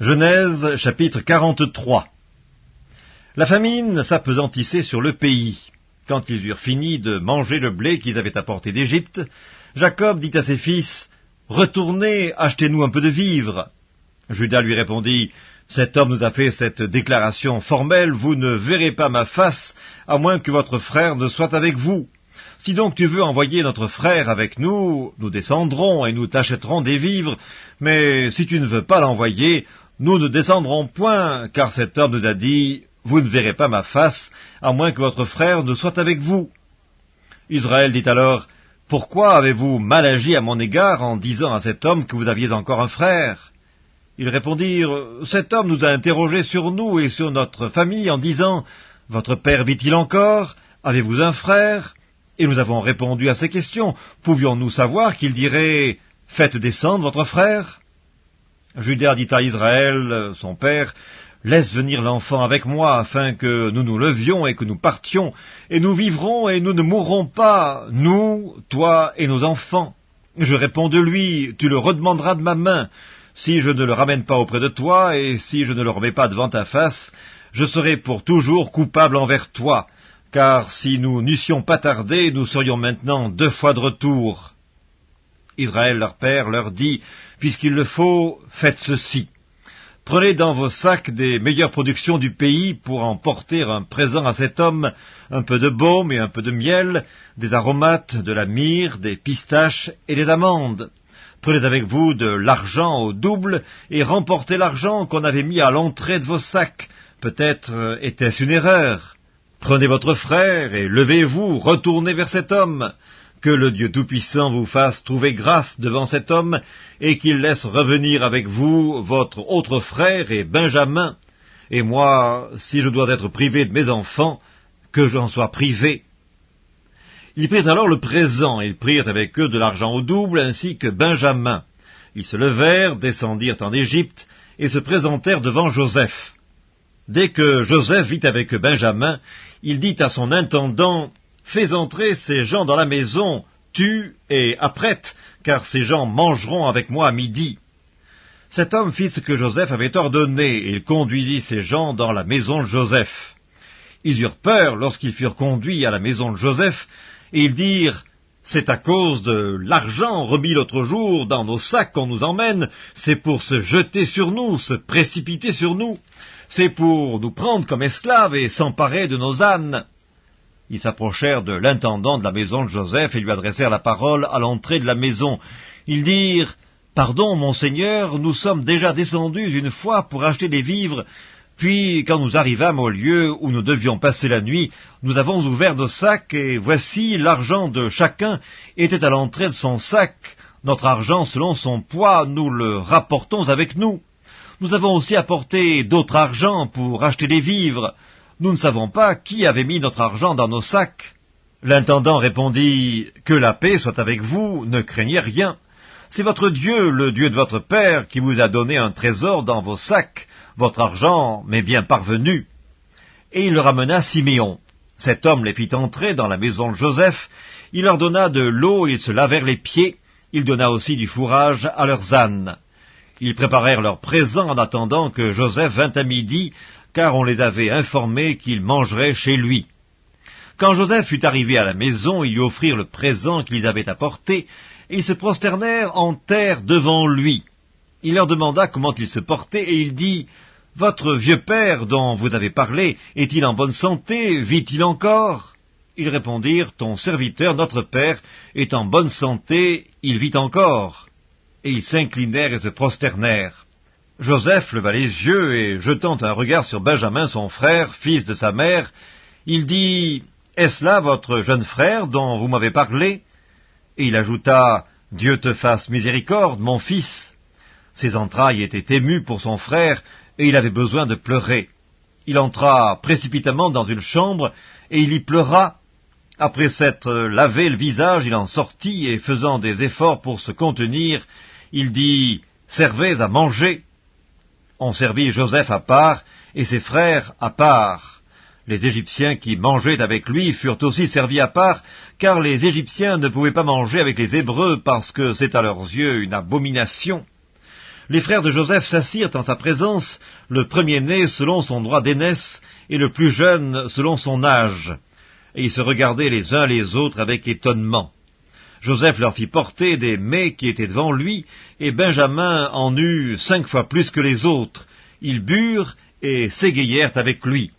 Genèse chapitre 43 La famine s'apesantissait sur le pays. Quand ils eurent fini de manger le blé qu'ils avaient apporté d'Égypte, Jacob dit à ses fils, Retournez, achetez-nous un peu de vivres. Judas lui répondit, Cet homme nous a fait cette déclaration formelle, vous ne verrez pas ma face, à moins que votre frère ne soit avec vous. Si donc tu veux envoyer notre frère avec nous, nous descendrons et nous t'achèterons des vivres, mais si tu ne veux pas l'envoyer, nous ne descendrons point, car cet homme nous a dit, Vous ne verrez pas ma face, à moins que votre frère ne soit avec vous. Israël dit alors, Pourquoi avez-vous mal agi à mon égard en disant à cet homme que vous aviez encore un frère? Ils répondirent, Cet homme nous a interrogés sur nous et sur notre famille en disant, Votre père vit-il encore? Avez-vous un frère? Et nous avons répondu à ces questions. Pouvions-nous savoir qu'il dirait, Faites descendre votre frère? Judas dit à Israël, son père, Laisse venir l'enfant avec moi, afin que nous nous levions et que nous partions, et nous vivrons et nous ne mourrons pas, nous, toi et nos enfants. Je réponds de lui, tu le redemanderas de ma main. Si je ne le ramène pas auprès de toi, et si je ne le remets pas devant ta face, je serai pour toujours coupable envers toi, car si nous n'eussions pas tardé, nous serions maintenant deux fois de retour. Israël leur père leur dit, Puisqu'il le faut, faites ceci. Prenez dans vos sacs des meilleures productions du pays pour en porter un présent à cet homme, un peu de baume et un peu de miel, des aromates, de la myrrhe, des pistaches et des amandes. Prenez avec vous de l'argent au double et remportez l'argent qu'on avait mis à l'entrée de vos sacs. Peut-être euh, était-ce une erreur. Prenez votre frère et levez-vous, retournez vers cet homme. Que le Dieu Tout-Puissant vous fasse trouver grâce devant cet homme, et qu'il laisse revenir avec vous votre autre frère et Benjamin, et moi, si je dois être privé de mes enfants, que j'en sois privé. Ils prirent alors le présent, ils prirent avec eux de l'argent au double, ainsi que Benjamin. Ils se levèrent, descendirent en Égypte, et se présentèrent devant Joseph. Dès que Joseph vit avec Benjamin, il dit à son intendant, Fais entrer ces gens dans la maison, tu et apprête, car ces gens mangeront avec moi à midi. Cet homme fit ce que Joseph avait ordonné, et il conduisit ces gens dans la maison de Joseph. Ils eurent peur lorsqu'ils furent conduits à la maison de Joseph, et ils dirent, c'est à cause de l'argent remis l'autre jour dans nos sacs qu'on nous emmène, c'est pour se jeter sur nous, se précipiter sur nous, c'est pour nous prendre comme esclaves et s'emparer de nos ânes. Ils s'approchèrent de l'intendant de la maison de Joseph et lui adressèrent la parole à l'entrée de la maison. Ils dirent, Pardon, monseigneur, nous sommes déjà descendus une fois pour acheter des vivres, puis quand nous arrivâmes au lieu où nous devions passer la nuit, nous avons ouvert nos sacs, et voici l'argent de chacun était à l'entrée de son sac. Notre argent selon son poids, nous le rapportons avec nous. Nous avons aussi apporté d'autres argent pour acheter des vivres. Nous ne savons pas qui avait mis notre argent dans nos sacs. L'intendant répondit, Que la paix soit avec vous, ne craignez rien. C'est votre Dieu, le Dieu de votre Père, qui vous a donné un trésor dans vos sacs. Votre argent m'est bien parvenu. Et il ramena Siméon. Cet homme les fit entrer dans la maison de Joseph. Il leur donna de l'eau, ils se lavèrent les pieds. Il donna aussi du fourrage à leurs ânes. Ils préparèrent leurs présents en attendant que Joseph vînt à midi, car on les avait informés qu'ils mangeraient chez lui. Quand Joseph fut arrivé à la maison, ils lui offrirent le présent qu'ils avaient apporté, et ils se prosternèrent en terre devant lui. Il leur demanda comment il se portait, et il dit, « Votre vieux père dont vous avez parlé, est-il en bonne santé Vit-il encore ?» Ils répondirent, « Ton serviteur, notre père, est en bonne santé, il vit encore. » Et ils s'inclinèrent et se prosternèrent. Joseph leva les yeux et, jetant un regard sur Benjamin, son frère, fils de sa mère, il dit, « Est-ce là votre jeune frère dont vous m'avez parlé ?» Et il ajouta, « Dieu te fasse miséricorde, mon fils. » Ses entrailles étaient émues pour son frère, et il avait besoin de pleurer. Il entra précipitamment dans une chambre, et il y pleura. Après s'être lavé le visage, il en sortit, et faisant des efforts pour se contenir, il dit, « Servez à manger. » On servit Joseph à part, et ses frères à part. Les Égyptiens qui mangeaient avec lui furent aussi servis à part, car les Égyptiens ne pouvaient pas manger avec les Hébreux parce que c'est à leurs yeux une abomination. les frères de Joseph s'assirent en sa présence, le premier-né selon son droit d'aînesse, et le plus jeune selon son âge. Et ils se regardaient les uns les autres avec étonnement. Joseph leur fit porter des mets qui étaient devant lui, et Benjamin en eut cinq fois plus que les autres. Ils burent et s'égayèrent avec lui.